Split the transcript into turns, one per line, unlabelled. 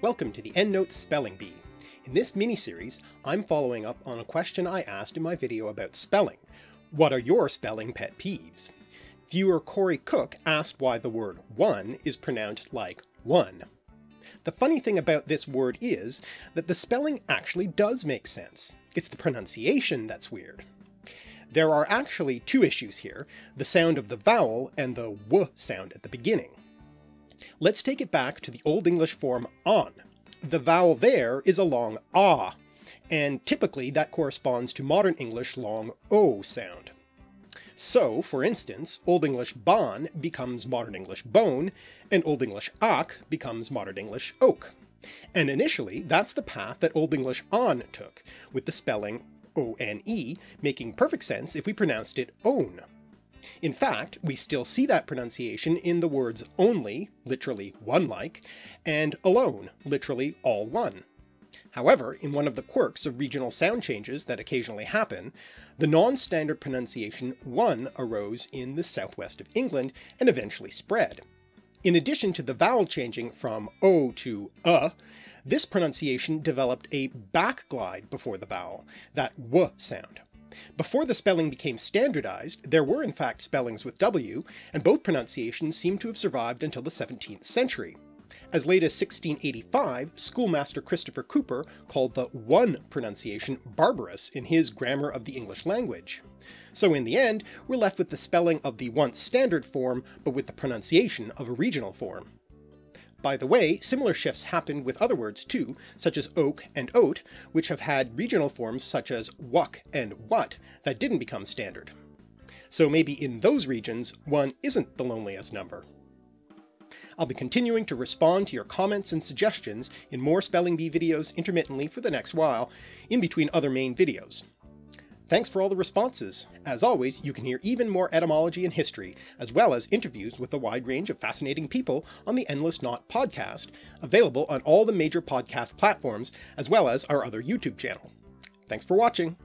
Welcome to the Endless Knot Spelling Bee. In this mini-series, I'm following up on a question I asked in my video about spelling. What are your spelling pet peeves? Viewer Corey Cook asked why the word one is pronounced like one. The funny thing about this word is that the spelling actually does make sense. It's the pronunciation that's weird. There are actually two issues here, the sound of the vowel and the w sound at the beginning. Let's take it back to the Old English form on. The vowel there is a long ah, and typically that corresponds to modern English long o sound. So, for instance, Old English bon becomes Modern English bone, and Old English ak becomes Modern English oak. And initially, that's the path that Old English on took, with the spelling O-N-E making perfect sense if we pronounced it own. In fact, we still see that pronunciation in the words only, literally one-like, and alone, literally all one. However, in one of the quirks of regional sound changes that occasionally happen, the non-standard pronunciation one arose in the southwest of England and eventually spread. In addition to the vowel changing from o to uh, this pronunciation developed a backglide before the vowel, that w sound. Before the spelling became standardized, there were in fact spellings with W, and both pronunciations seem to have survived until the 17th century. As late as 1685, schoolmaster Christopher Cooper called the one pronunciation barbarous in his Grammar of the English Language. So in the end, we're left with the spelling of the once standard form, but with the pronunciation of a regional form. By the way, similar shifts happened with other words too, such as oak and oat, which have had regional forms such as wuk and what that didn't become standard. So maybe in those regions, one isn't the loneliest number. I'll be continuing to respond to your comments and suggestions in more Spelling Bee videos intermittently for the next while, in between other main videos, Thanks for all the responses! As always, you can hear even more etymology and history, as well as interviews with a wide range of fascinating people on the Endless Knot podcast, available on all the major podcast platforms, as well as our other YouTube channel. Thanks for watching!